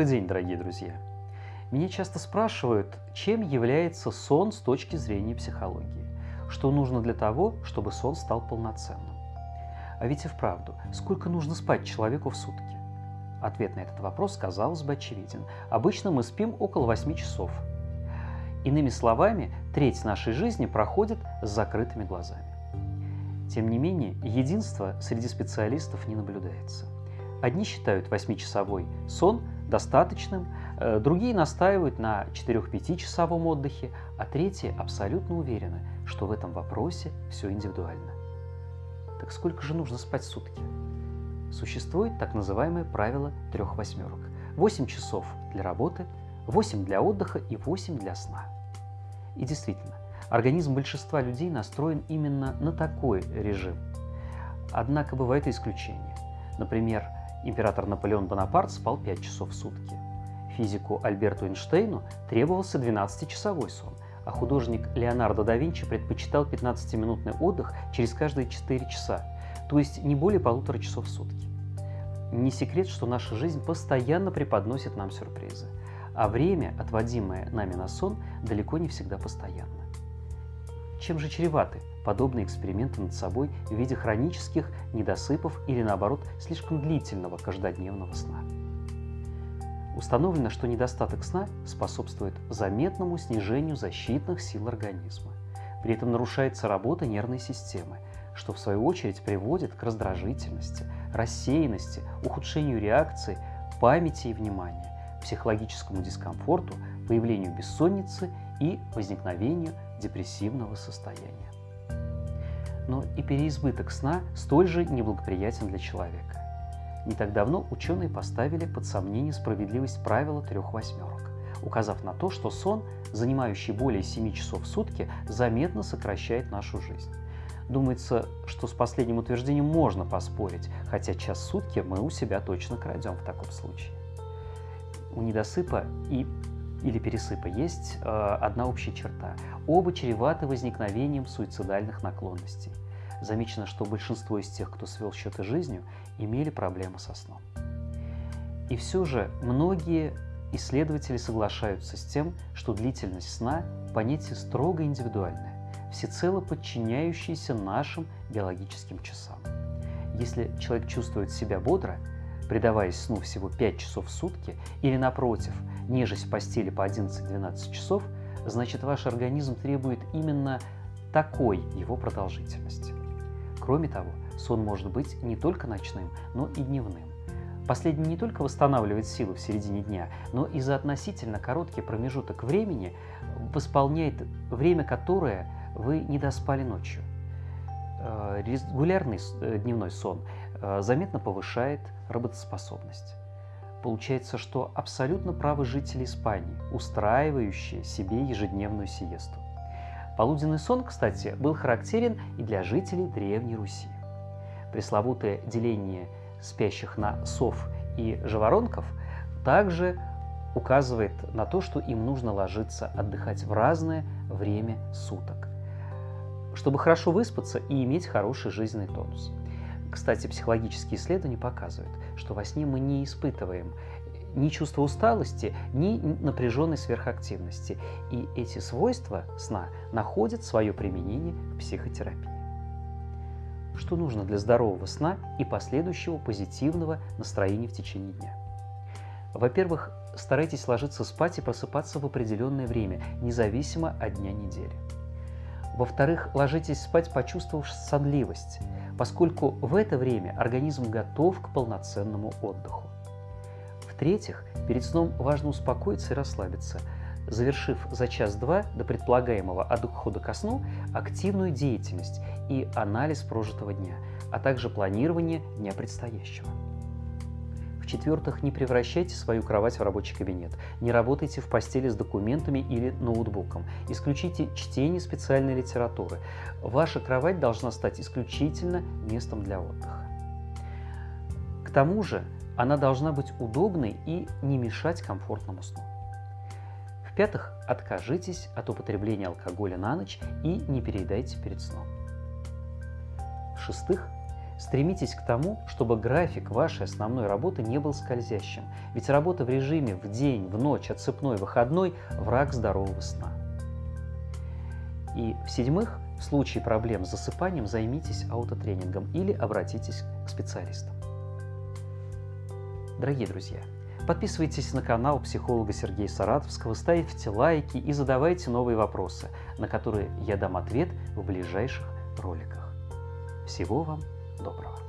Добрый день, дорогие друзья! Меня часто спрашивают, чем является сон с точки зрения психологии, что нужно для того, чтобы сон стал полноценным. А ведь и вправду, сколько нужно спать человеку в сутки? Ответ на этот вопрос, казалось бы, очевиден. Обычно мы спим около 8 часов. Иными словами, треть нашей жизни проходит с закрытыми глазами. Тем не менее, единства среди специалистов не наблюдается. Одни считают 8-часовой сон достаточным, э, другие настаивают на 4-5-часовом отдыхе, а третьи абсолютно уверены, что в этом вопросе все индивидуально. Так сколько же нужно спать в сутки? Существует так называемое правило трех восьмерок. 8 часов для работы, 8 для отдыха и 8 для сна. И действительно, Организм большинства людей настроен именно на такой режим. Однако бывают исключения. Например, император Наполеон Бонапарт спал 5 часов в сутки. Физику Альберту Эйнштейну требовался 12-часовой сон, а художник Леонардо да Винчи предпочитал 15-минутный отдых через каждые 4 часа, то есть не более полутора часов в сутки. Не секрет, что наша жизнь постоянно преподносит нам сюрпризы, а время, отводимое нами на сон, далеко не всегда постоянно. Чем же чреваты подобные эксперименты над собой в виде хронических недосыпов или, наоборот, слишком длительного каждодневного сна? Установлено, что недостаток сна способствует заметному снижению защитных сил организма. При этом нарушается работа нервной системы, что в свою очередь приводит к раздражительности, рассеянности, ухудшению реакции, памяти и внимания, психологическому дискомфорту, появлению бессонницы и возникновению депрессивного состояния. Но и переизбыток сна столь же неблагоприятен для человека. Не так давно ученые поставили под сомнение справедливость правила трех восьмерок, указав на то, что сон, занимающий более 7 часов в сутки, заметно сокращает нашу жизнь. Думается, что с последним утверждением можно поспорить, хотя час в сутки мы у себя точно крадем в таком случае. У недосыпа и или пересыпа есть э, одна общая черта. Оба чреваты возникновением суицидальных наклонностей. Замечено, что большинство из тех, кто свел счеты жизнью, имели проблемы со сном. И все же многие исследователи соглашаются с тем, что длительность сна – понятие строго индивидуальное, всецело подчиняющееся нашим биологическим часам. Если человек чувствует себя бодро, предаваясь сну всего 5 часов в сутки, или напротив – нежесть в постели по 11-12 часов, значит ваш организм требует именно такой его продолжительности. Кроме того, сон может быть не только ночным, но и дневным. Последний не только восстанавливает силы в середине дня, но и за относительно короткий промежуток времени восполняет время, которое вы не доспали ночью. Э, регулярный э, дневной сон заметно повышает работоспособность. Получается, что абсолютно правы жители Испании, устраивающие себе ежедневную сиесту. Полуденный сон, кстати, был характерен и для жителей Древней Руси. Пресловутое деление спящих на сов и жаворонков также указывает на то, что им нужно ложиться отдыхать в разное время суток, чтобы хорошо выспаться и иметь хороший жизненный тонус. Кстати, психологические исследования показывают, что во сне мы не испытываем ни чувства усталости, ни напряженной сверхактивности. И эти свойства сна находят свое применение в психотерапии. Что нужно для здорового сна и последующего позитивного настроения в течение дня? Во-первых, старайтесь ложиться спать и просыпаться в определенное время, независимо от дня недели. Во-вторых, ложитесь спать, почувствовав сонливость – поскольку в это время организм готов к полноценному отдыху. В-третьих, перед сном важно успокоиться и расслабиться, завершив за час-два до предполагаемого отхода ко сну активную деятельность и анализ прожитого дня, а также планирование дня предстоящего. В-четвертых, не превращайте свою кровать в рабочий кабинет. Не работайте в постели с документами или ноутбуком. Исключите чтение специальной литературы. Ваша кровать должна стать исключительно местом для отдыха. К тому же, она должна быть удобной и не мешать комфортному сну. В-пятых, откажитесь от употребления алкоголя на ночь и не переедайте перед сном. В-шестых, Стремитесь к тому, чтобы график вашей основной работы не был скользящим, ведь работа в режиме в день, в ночь, отцепной, выходной – враг здорового сна. И в-седьмых, в случае проблем с засыпанием займитесь аутотренингом или обратитесь к специалистам. Дорогие друзья, подписывайтесь на канал психолога Сергея Саратовского, ставьте лайки и задавайте новые вопросы, на которые я дам ответ в ближайших роликах. Всего вам доброго!